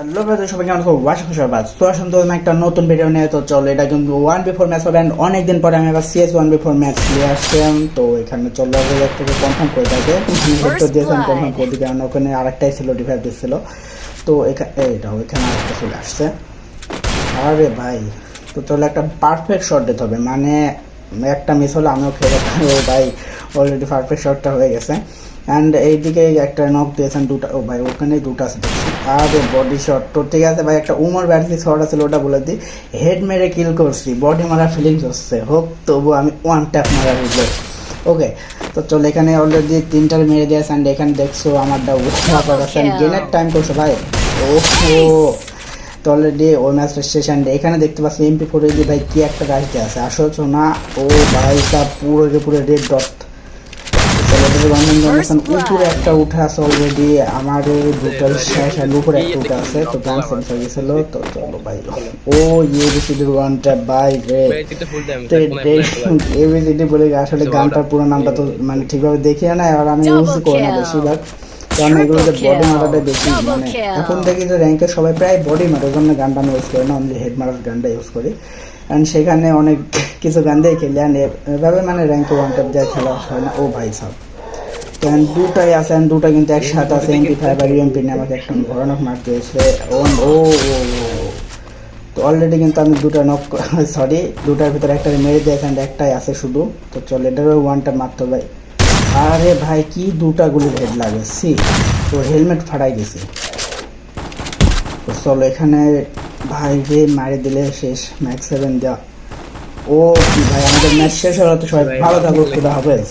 Hello brother সবাই কেমন আছো? ওয়াশ খুশাবাদ তো আসুন তো একটা নতুন ভিডিও নিয়ে তো চলো এটা কিন্তু ওয়ান বিফোর ম্যাচ হবে অ্যান্ড অনেকদিন পরে আমি আবার সিএস ওয়ান বিফোর ম্যাচ নিয়ে আসলাম। তো এখানে চলো আগে থেকে কনফার্ম করে থাকে তো দিয়েছেন কনফার্ম করে দিকে কারণ ওখানে আরেকটাই ছিল ডিভাইস দিচ্ছিল। তো এখানে এইটা এখানে আরেকটা চলে আসছে। আরে ভাই তো চলো একটা পারফেক্ট শট দিতে হবে। মানে একটা মিস হলে আমিও খেলে ও ভাই অলরেডি পারফেক্ট শটটা হয়ে গেছে। অ্যান্ড এইদিকে একটা নক দিয়েছেন দুটা ও ভাই ওখানে দুটো আছে। আরে বডি শট তো ঠিক আছে ভাই একটা উমর ব্যাটলি শট আছে ওটা বলে দিই হেড মেরে কিল করছি বডি মারার ফিলিংস হচ্ছে। হোক তবু আমি ওয়ান ট্যাপ মারা হইল ওকে তো চলো এখানে অলরেডি তিনটার মেরে দিয়েছে অ্যান্ড এখানে দেখছ আমারটা গেনের টাইম করছে ভাই? ওহো! তো অলরেডি ওই ম্যাচটা শেষ অ্যান্ড এখানে দেখতে পাচ্ছি এমপি ফোর ভাই কি একটা রাইতে আছে। আসছো না ও ভাই পুরো পুরো রেড ডট উপরে একটা উঠে আছে অলরেডি আমার দুটো শেষ আর উপরে একটা উঠে আছে তো গান সেন্সার গেছিল তো চলো ভাই ও ইয়ে বিসিডির ওয়ান ট্যাপ বাই রে এবিসিডি বলে আসলে গানটার পুরো নামটা তো মানে ঠিকভাবে দেখি না আর আমি ইউজ করি না বেশিরভাগ। কারণ এগুলোতে বডি মারাটা বেশি মানে এখন দেখি যে র্যাঙ্কে সবাই প্রায় বডি মারার জন্য গানটা আমি ইউজ করি না অনলি হেড মারার গানটা ইউজ করি। অ্যান্ড সেখানে অনেক কিছু গান দিয়ে খেলি অ্যান্ড এভাবে মানে র্যাঙ্কে ওয়ান টপ দিয়ে খেলা হয় না ও ভাই সব অ্যান্ড দুটাই আছে দুটা কিন্তু একসাথে আছে এমপি ফাইভ আর ইউএমপি নিয়ে আমাকে একটা ভয়ানক মার দিয়েছে ও ও তো অলরেডি কিন্তু আমি দুটো নক সরি দুটার ভিতরে একটা মেরে দিয়েছি অ্যান্ড একটাই আছে শুধু তো চল এটারও ওয়ানটা মারতে ভাই আরে ভাই কি দুটা গুলি হেড লাগে সি তো হেলমেট ফাটাই দিছি তো চলো এখানে ভাই রে মারে দিলে শেষ ম্যাক্স সেভেন দেওয়া ও কি ভাই আমাদের ম্যাচ শেষ হলো তো সবাই ভালো থাকো খুদা হাফেজ।